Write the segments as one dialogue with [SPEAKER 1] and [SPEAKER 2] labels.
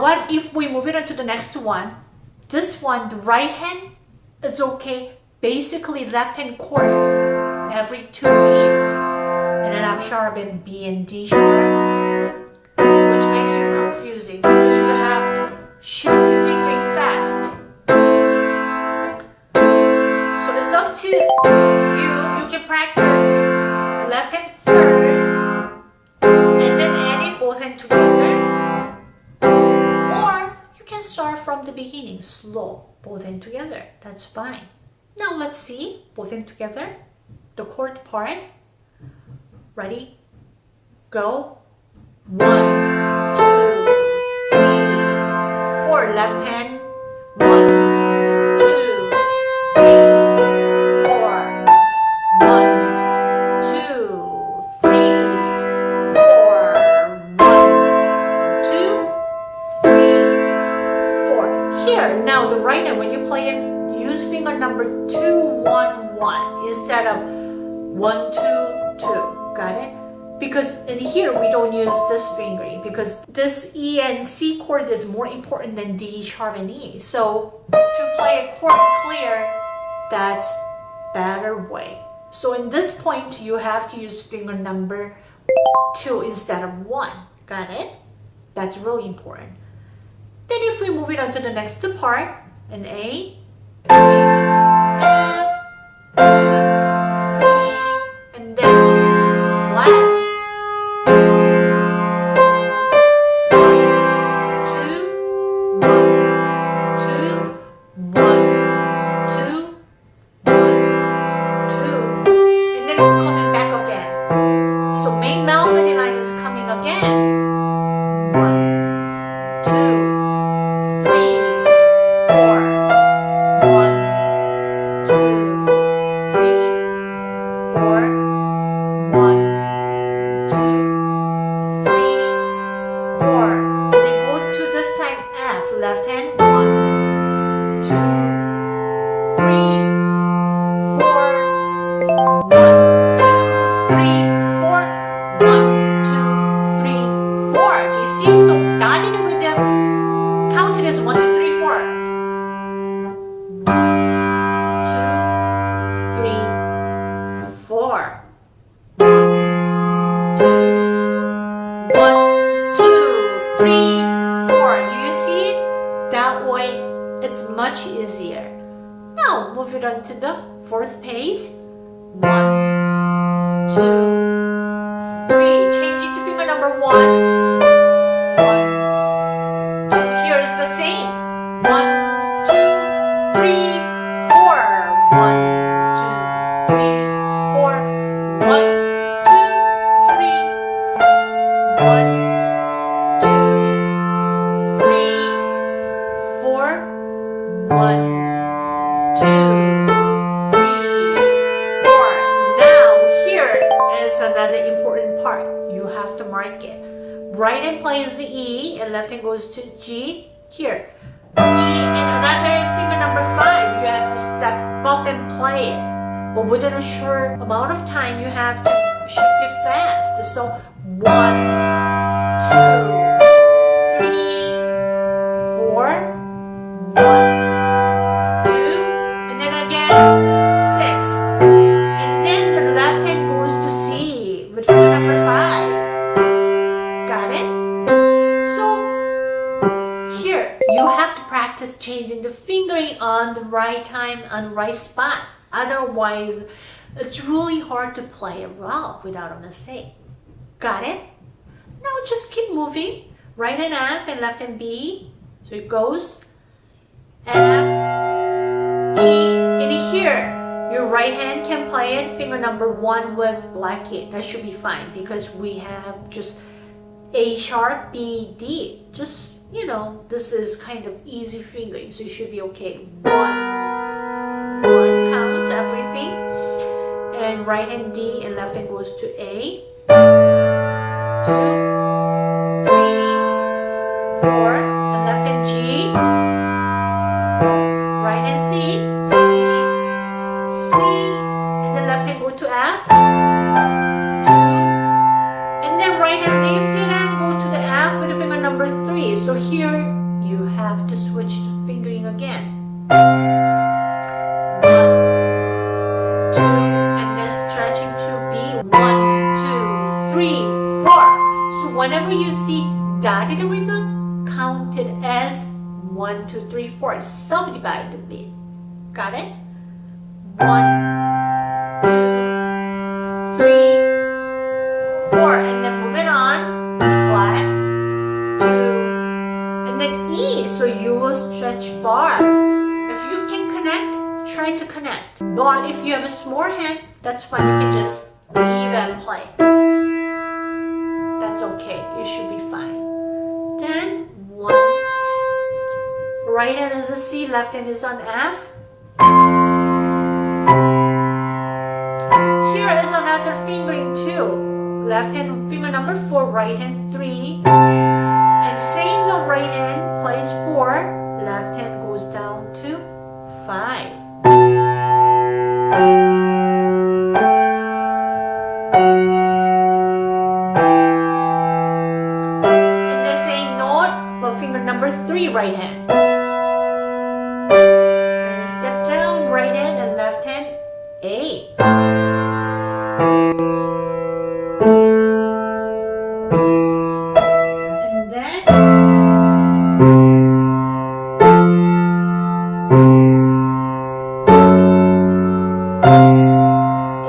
[SPEAKER 1] What if we move it on to the next one? This one, the right hand, it's okay. Basically, left hand chords every two beats. And then F sharp and B and D sharp, which makes you confusing because you have to shift the fingering fast. So it's up to you. You can practice left hand first start from the beginning, slow, both in together. That's fine. Now let's see, both in together, the chord part. Ready? Go. One, two, three, four. Left hand. One, And C chord is more important than D sharp and E. So to play a chord clear, that's better way. So in this point, you have to use finger number two instead of one. Got it? That's really important. Then if we move it on to the next part, an A, much easier. Now, move it on to the fourth pace. One, two, play it. But within a short amount of time, you have to shift it fast. So one, two, you have to practice changing the fingering on the right time, on right spot. Otherwise, it's really hard to play it well without a mistake. Got it? Now just keep moving. Right and F and left and B. So it goes F, E, and here, your right hand can play it finger number one with black key. That should be fine because we have just A sharp, B, D. Just, you know, this is kind of easy fingering, so you should be okay. One, one count, everything. And right hand D and left hand goes to A. Two, three, four, Subdivide the beat. Got it? One, two, three, four, and then moving on, flat, two, and then E, so you will stretch far. If you can connect, try to connect. But if you have a small hand, that's fine, you can just leave and play. That's okay, you should be fine. right hand is a C, left hand is on F. Here is another fingering too. Left hand finger number 4, right hand 3. And same the right hand, plays 4, left hand goes down to 5. Step down, right hand and left hand, eight. And then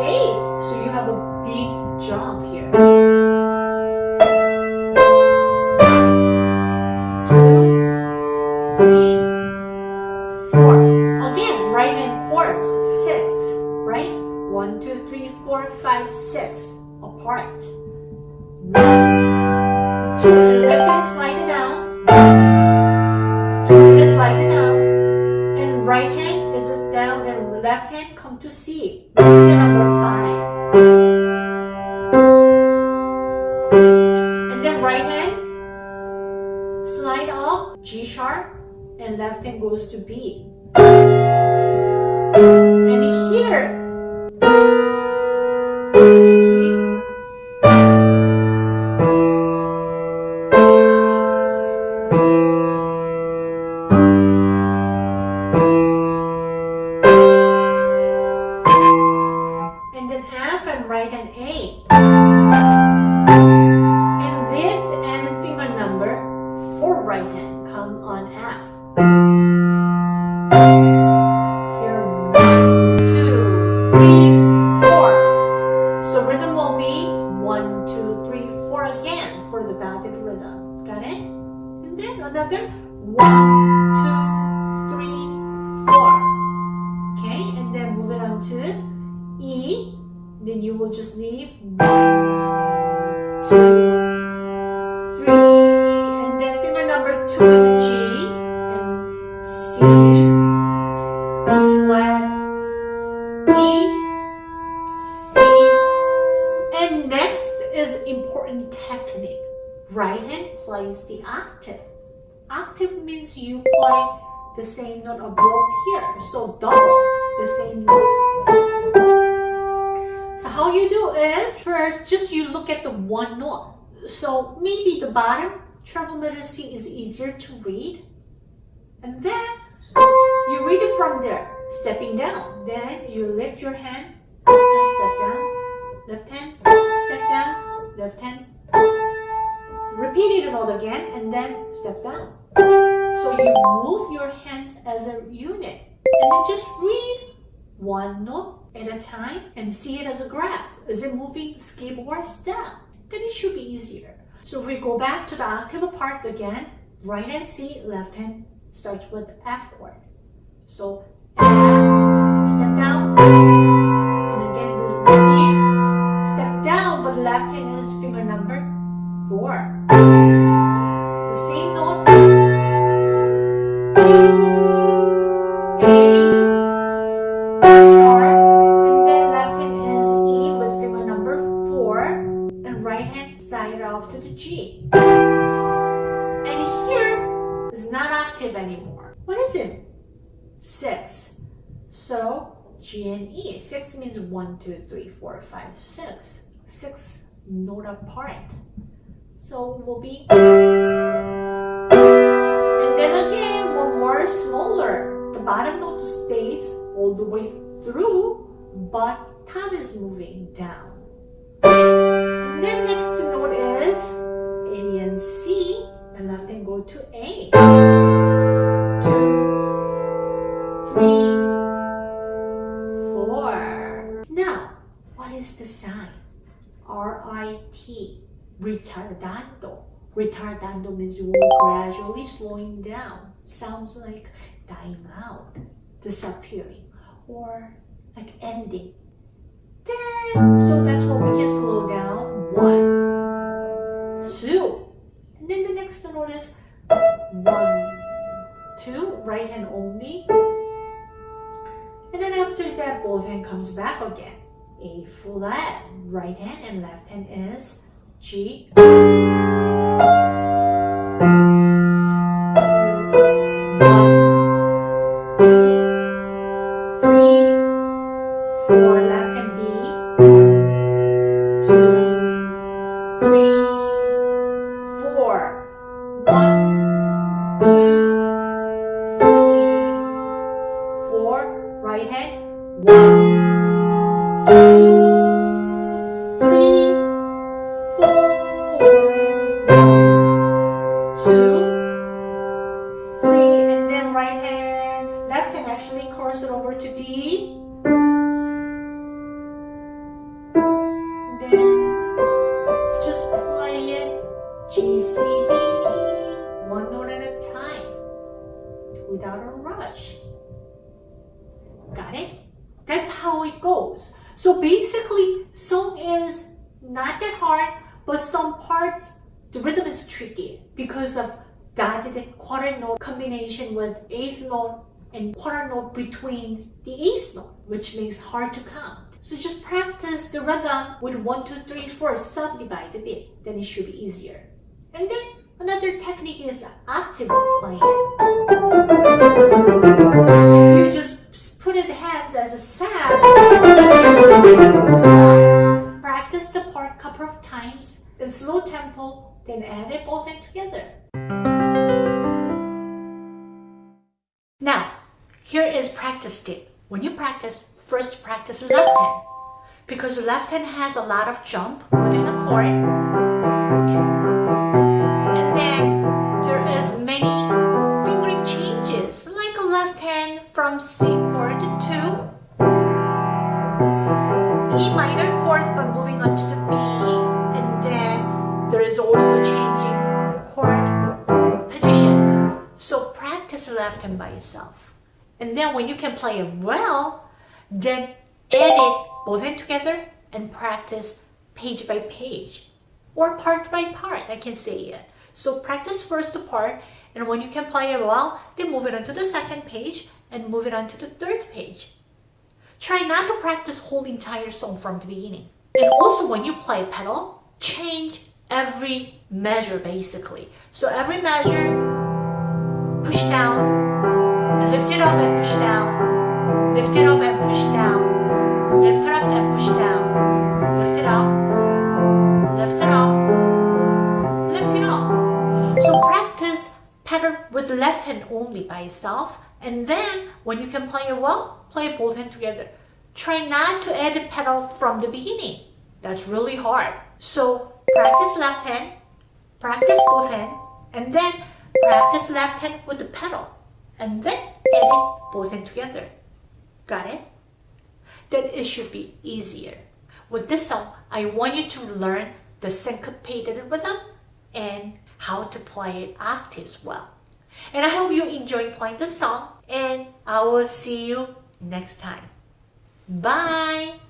[SPEAKER 1] eight. So you have a big jump here. Three, four, five, six, apart. Two, and left hand slide it down. Two, and slide it down. And right hand is down, and left hand come to C. Finger number five. And then right hand slide up G sharp and left hand goes to B. And here, will just leave one, two, three, and then finger number two to the G and C, B flat, E, C, and next is important technique. Right hand plays the octave. Octave means you play the same note above here, so double the same note. First just you look at the one note. So maybe the bottom treble C is easier to read. And then you read it from there, stepping down. Then you lift your hand and step down, left hand, step down, left hand. Repeat it all again and then step down. So you move your hands as a unit and then just read one note at a time and see it as a graph. Is it moving or step? Then it should be easier. So if we go back to the octave part again, right hand C, left hand starts with F chord. So step down, and again this repeat, step down, but left hand is finger number four. G and E. Six means one, two, three, four, five, six. Six note apart. So will be And then again, one more smaller. The bottom note stays all the way through, but top is moving down. And then next note is A and C, and left hand go to A. R-I-T, ritardando. Retardando means you are gradually slowing down. Sounds like dying out, disappearing, or like ending. So that's what we can slow down. One, two. And then the next note is one, two, right hand only. And then after that, both hand comes back again. A flat, right hand and left hand is G. without a rush. Got it? That's how it goes. So basically, song is not that hard, but some parts, the rhythm is tricky because of dotted quarter note combination with eighth note and quarter note between the eighth note, which makes hard to count. So just practice the rhythm with one, two, three, four, subdivide a bit, then it should be easier. And then Another technique is octave playing. Practice the part a couple of times in slow tempo, then add it both in together. Now, here is practice tip. When you practice, first practice left hand. Because left hand has a lot of jump within a chord. And then when you can play it well, then edit both hand together and practice page by page or part by part, I can say it. So practice first the part and when you can play it well, then move it on to the second page and move it on to the third page. Try not to practice whole entire song from the beginning. And also when you play pedal, change every measure basically. So every measure, push down, lift it up and push down, lift it up and push down, lift it up and push down, lift it up, lift it up, lift it up. So practice pedal with left hand only by itself and then when you can play it well, play both hands together. Try not to add the pedal from the beginning. That's really hard. So practice left hand, practice both hand, and then practice left hand with the pedal. And then both hands together. Got it? Then it should be easier. With this song, I want you to learn the syncopated rhythm and how to play it octaves well. And I hope you enjoy playing the song and I will see you next time. Bye!